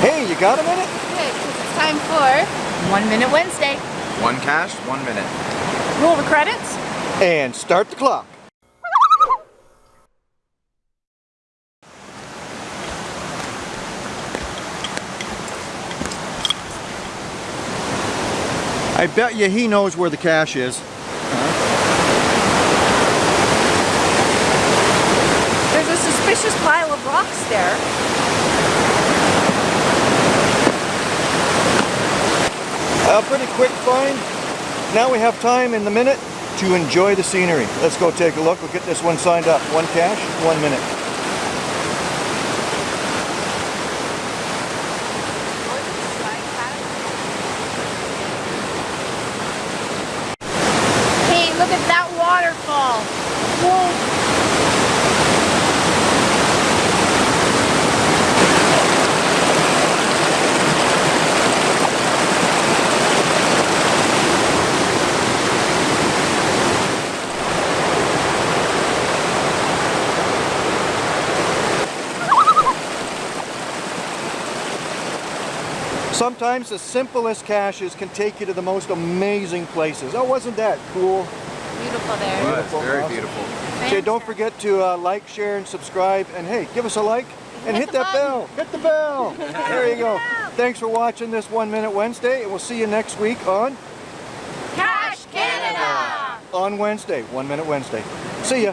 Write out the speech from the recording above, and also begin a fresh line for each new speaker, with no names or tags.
Hey, you got a minute?
Good, because it's time for One Minute Wednesday.
One cache, one minute.
Roll the credits.
And start the clock. I bet you he knows where the cache is.
There's a suspicious pile of rocks there.
A pretty quick find. Now we have time in the minute to enjoy the scenery. Let's go take a look. We'll get this one signed up. One cache, one minute.
Hey, look at that waterfall. Whoa.
Sometimes the simplest caches can take you to the most amazing places. Oh, wasn't that cool?
Beautiful there.
Well,
Beautiful,
very
awesome.
beautiful.
Okay, don't forget to uh, like, share, and subscribe. And hey, give us a like and hit,
Hit
that
button.
bell. Hit the bell. there you go. Thanks for watching this One Minute Wednesday, and we'll see you next week on
Cache Canada!
on Wednesday, One Minute Wednesday. See ya.